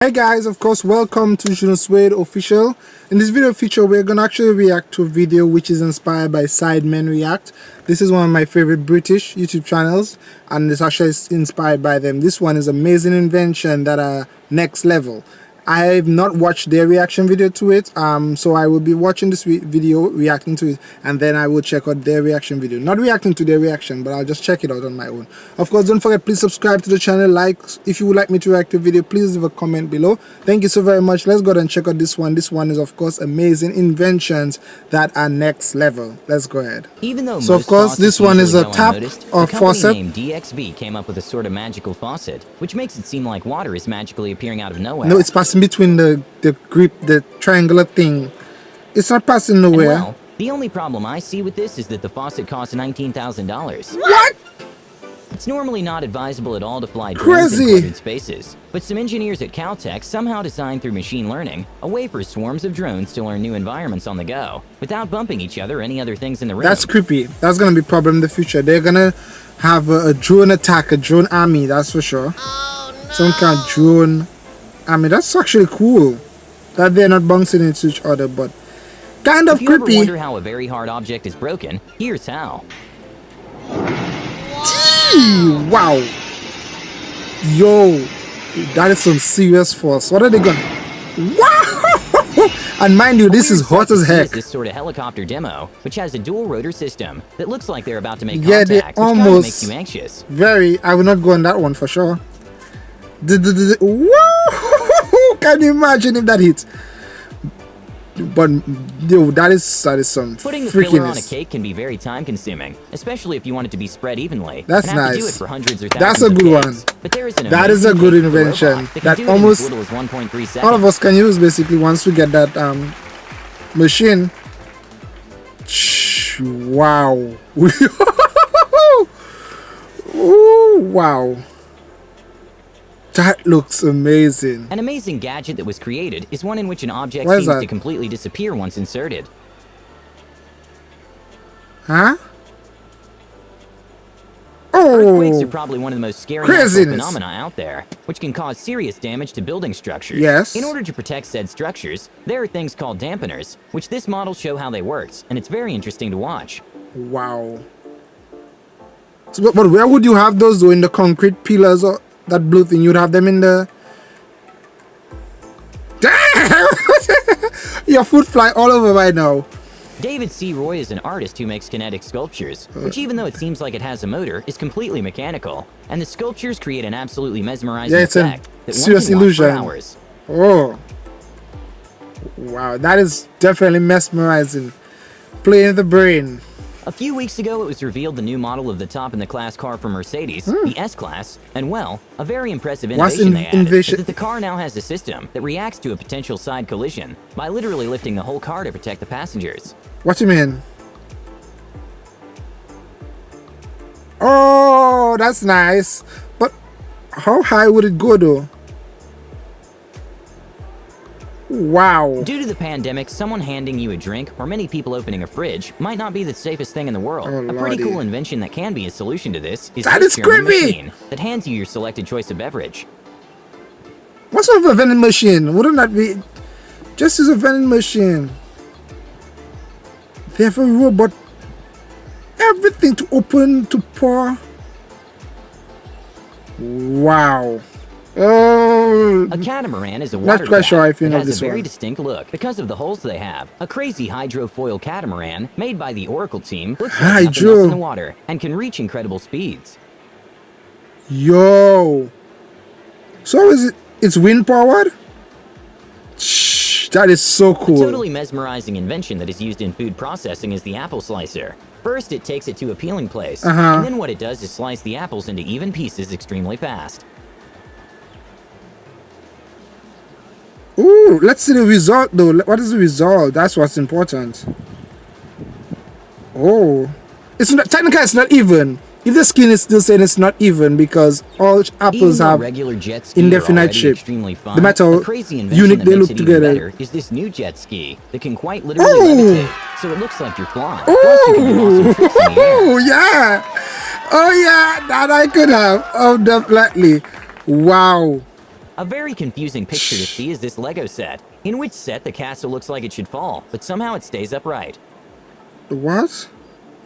Hey guys, of course, welcome to Juno Suede Official. In this video feature, we're gonna actually react to a video which is inspired by Sidemen React. This is one of my favorite British YouTube channels, and it's actually inspired by them. This one is amazing invention that are next level. I've not watched their reaction video to it, um, so I will be watching this re video, reacting to it, and then I will check out their reaction video. Not reacting to their reaction, but I'll just check it out on my own. Of course, don't forget, please subscribe to the channel, like, if you would like me to react to a video, please leave a comment below. Thank you so very much. Let's go ahead and check out this one. This one is, of course, amazing inventions that are next level. Let's go ahead. Even though so, of course, this one is a tap or faucet. named DXB came up with a sort of magical faucet, which makes it seem like water is magically appearing out of nowhere. No, it's passing between the, the grip, the triangular thing. It's not passing nowhere. well, the only problem I see with this is that the faucet costs $19,000. What? It's normally not advisable at all to fly drones in cluttered spaces, but some engineers at Caltech somehow designed through machine learning a way for swarms of drones to learn new environments on the go, without bumping each other or any other things in the room. That's creepy. That's gonna be a problem in the future. They're gonna have a, a drone attack, a drone army, that's for sure. Oh, no. Some kind of drone army. That's actually cool. That they're not bouncing into each other, but kind of if you creepy. Ever wonder how a very hard object is broken? Here's how. Gee, wow. Yo, that is some serious force. What are they gonna? Wow! and mind you, this is hot as heck. This sort of helicopter demo, which has a dual rotor system that looks like they're about to make yeah, contact, they almost makes you anxious. Very. I will not go on that one for sure. The, the, the, woo! Can you imagine if that hits? But yo, that is that is some Putting the filler on a cake can be very time consuming, especially if you want it to be spread evenly. That's nice. Do it for hundreds or That's a good cakes. one. But there is an that is a good invention. That, That almost all of us can use basically once we get that um machine. Wow. Ooh, wow. That looks amazing. An amazing gadget that was created is one in which an object seems to completely disappear once inserted. Huh? Oh, Earthquakes are probably one of the most scary phenomena out there, which can cause serious damage to building structures. Yes. In order to protect said structures, there are things called dampeners, which this model show how they works, and it's very interesting to watch. wow. So, but, but where would you have those though? In the concrete pillars or that blue thing? You'd have them in the. Damn! Your foot fly all over right now. David C. Roy is an artist who makes kinetic sculptures, which even though it seems like it has a motor, is completely mechanical. And the sculptures create an absolutely mesmerizing Yeah, it's a that serious one can watch for illusion. hours. Oh. Wow, that is definitely mesmerizing. Playing the brain. A few weeks ago, it was revealed the new model of the top-in-the-class car from Mercedes, hmm. the S-Class, and well, a very impressive innovation in- they added is that the car now has a system that reacts to a potential side collision by literally lifting the whole car to protect the passengers. What you mean? Oh, that's nice. But how high would it go though? Wow. Due to the pandemic, someone handing you a drink, or many people opening a fridge, might not be the safest thing in the world. Oh, a pretty lordy. cool invention that can be a solution to this is That is creepy! machine that hands you your selected choice of beverage. What's up with a vending machine? Wouldn't that be just as a vending machine? They have a robot. Everything to open, to pour. Wow. Oh, A catamaran is a Not water quite sure craft if you that know has this a very one. distinct look because of the holes they have. A crazy hydrofoil catamaran made by the Oracle team looks like Hydro. in the water and can reach incredible speeds. Yo. So is it? It's wind powered. Shh, that is so A cool. totally mesmerizing invention that is used in food processing is the apple slicer. First, it takes it to a peeling place, Uh-huh. and then what it does is slice the apples into even pieces extremely fast. Ooh, let's see the result though. What is the result? That's what's important. Oh, it's not technically it's not even. If the skin is still saying it's not even because all apples have regular jet ski are indefinite shape. fun, The metal crazy unit they look together. Is this new jet ski that can quite literally Ooh. levitate, so it looks like you're flying. Plus, you do awesome tricks in the oh! air. Oh yeah, oh yeah, that I could have. Oh definitely. Wow. A very confusing picture to see is this Lego set, in which set the castle looks like it should fall, but somehow it stays upright. What?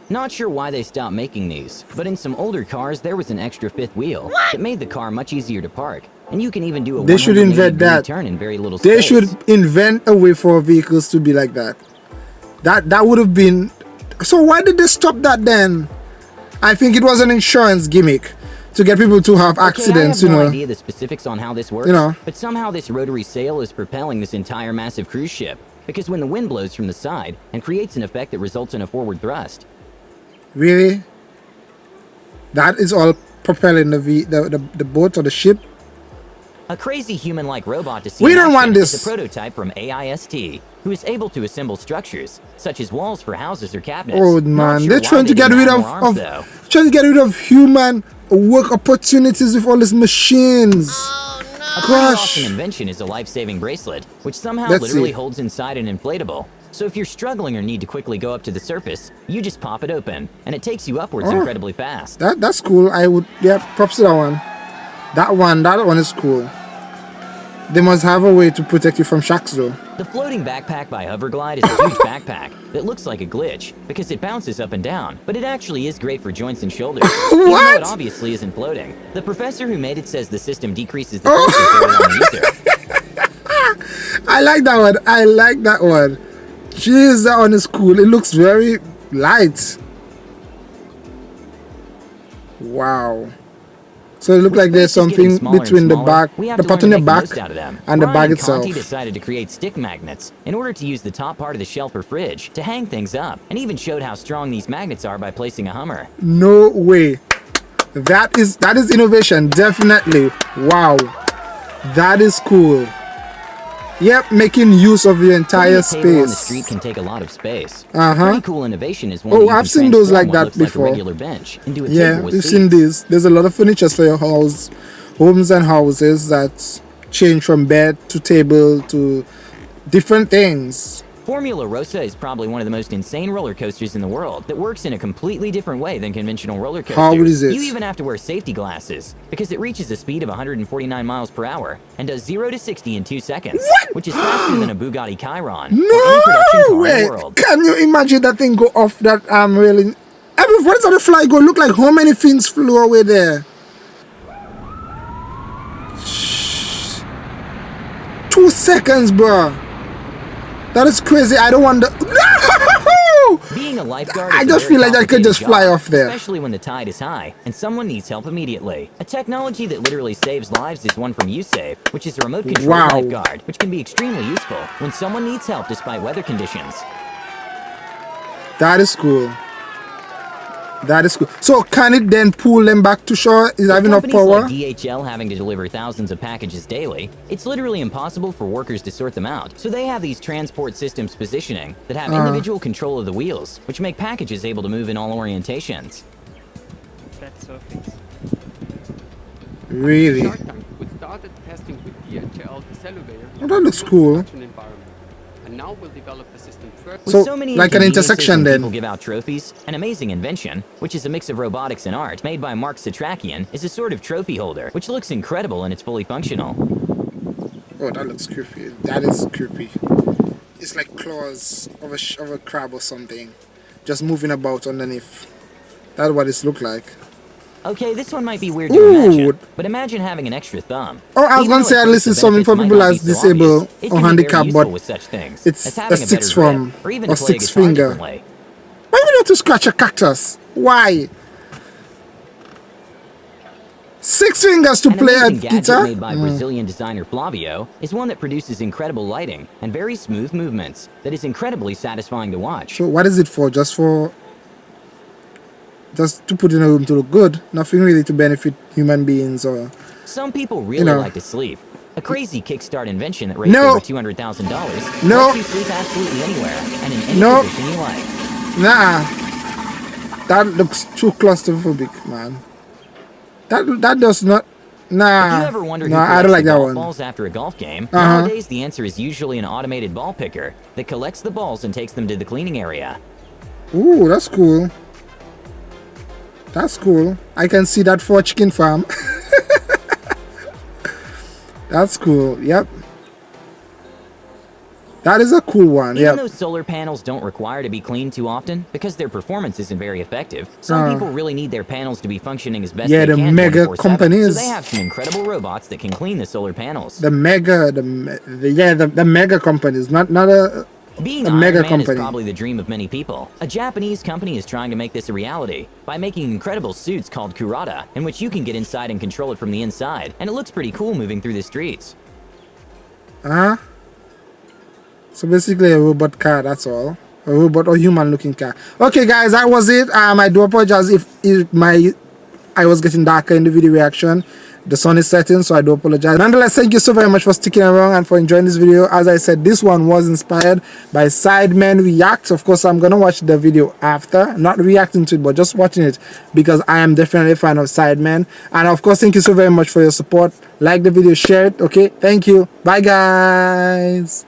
Not sure why they stopped making these, but in some older cars there was an extra fifth wheel that made the car much easier to park, and you can even do a They should 180 invent that. turn in very little They space. should invent a way for vehicles to be like that. That that would have been. So why did they stop that then? I think it was an insurance gimmick to get people to have accidents. okay, I have you no know. idea the specifics on how this works, you know. but somehow this rotary sail is propelling this entire massive cruise ship. Because when the wind blows from the side and creates an effect that results in a forward thrust, Really? That is all propelling the v the, the, the boat or the ship. a crazy human-like robot to see We don't want this. a prototype from AIST, who is able to assemble structures such as walls for houses or cabinets. Oh man, sure they're trying they to get rid of, arms, of trying to get rid of human work opportunities with all these machines. Oh, a pretty Gosh. awesome invention is a life-saving bracelet, which somehow Let's literally see. holds inside an inflatable. So if you're struggling or need to quickly go up to the surface, you just pop it open, and it takes you upwards Oh. incredibly fast. That that's cool. I would yeah, props to that one. That one, that one is cool. They must have a way to protect you from shocks though. The floating backpack by Hoverglide is a huge backpack that looks like a glitch because it bounces up and down, but it actually is great for joints and shoulders. Even though it obviously isn't floating. The professor who made it says the system decreases the pressure on the user. I like that one. I like that one. Jeez, that one is cool. It looks very light. Wow. So it looks like there's Space is getting something between the back, the part in the back, most out of them. and the Ryan bag itself. Conti decided to create stick magnets in order to use the top part of the shelf or fridge to hang things up, and even showed how strong these magnets are by placing a Hummer. No way. That is that is innovation, definitely. Wow. That is cool. Yep, making use of the entire a table on the space. street can take a lot of space. Uh-huh. Pretty cool innovation is one Oh, I've seen those like that before. Like regular bench into a Yeah, we've seen seats. this. There's a lot of furniture for your house, homes and houses that change from bed to table to different things. Formula Rossa is probably one of the most insane roller coasters in the world that works in a completely different way than conventional roller coasters. How is? You even have to wear safety glasses because it reaches a speed of 149 miles per hour and does 0 to 60 in 2 seconds, which is faster than a Bugatti Chiron or any production No way! the world. Can you imagine that thing go off that um railing? Every where does the fly go? Look like how many things flew away there? Two seconds, bro. That is crazy. I don't want to. No! Being a lifeguard I just feel like I could complicated just fly off there. Especially when the tide is high and someone needs help immediately. A technology that literally saves lives is one from USAVE, which is a remote control Wow. lifeguard, which can be extremely useful when someone needs help despite weather conditions. That is cool. That is cool. So can it then pull them back to shore? Is that With enough power? like DHL having to deliver thousands of packages daily, it's literally impossible for workers to sort them out. So they have these transport systems positioning that have Uh-huh. individual control of the wheels, which make packages able to move in all orientations. flat surface. Really? Shark we started testing with DHL the Celluveyor Oh, that looks in a cool. Production environment. And now we'll develop the system further. So, so many like an intersection when then. People give out trophies. An amazing invention, which is a mix of robotics and art, made by Mark Setrakian, is a sort of trophy holder, which looks incredible and it's fully functional. Oh, that looks creepy. That is creepy. It's like claws of a sh- of a crab or something, just moving about underneath. That's what it look like. Okay, this one might be weird to Ooh. imagine, but imagine having an extra thumb. Oh, I was Even gonna say at least it's something for people that's disabled obvious, or can be very handicapped, but with such things, it's a six from- or even or six finger. Why would you have to scratch a cactus? Why? Six fingers to An play a guitar? made by Mm. Brazilian designer Flavio is one that produces incredible lighting and very smooth movements that is incredibly satisfying to watch. So what is it for? Just for just to put in a room to look good. Nothing really to benefit human beings or Some people really know. like to sleep. A crazy kickstart invention that raised No. over $200,000 No. lets you sleep absolutely anywhere and in any No. position you like. Nah. That looks too claustrophobic, man. That that does not nah. If you ever wonder who nah, collects I don't like that one. balls after a golf game, Uh-huh. nowadays the answer is usually an automated ball picker that collects the balls and takes them to the cleaning area. Ooh, that's cool. That's cool. I can see that for chicken farm. That's cool. Yep. That is a cool one. Even Yep. though solar panels don't require to be cleaned too often, because their performance isn't very effective, some Uh. people really need their panels to be functioning as best Yeah, they the can mega 24/7, companies. So they have some incredible robots that can clean the solar panels. The mega, the, the yeah, the, the mega companies, not not a Being a mega Man company. is probably the dream of many people. A Japanese company is trying to make this a reality by making incredible suits called Kurata, in which you can get inside and control it from the inside, and it looks pretty cool moving through the streets. Uh-huh. So basically a robot car, that's all. A robot or human looking car. Okay guys, that was it. Um I do apologize if, if my I was getting darker in the video reaction. The sun is setting, so I do apologize. Nonetheless, thank you so very much for sticking around and for enjoying this video. As I said, this one was inspired by Sidemen React. Of course, I'm gonna watch the video after, not reacting to it, but just watching it because I am definitely a fan of Sidemen. And of course, thank you so very much for your support. Like the video, share it. Okay, thank you. Bye, guys.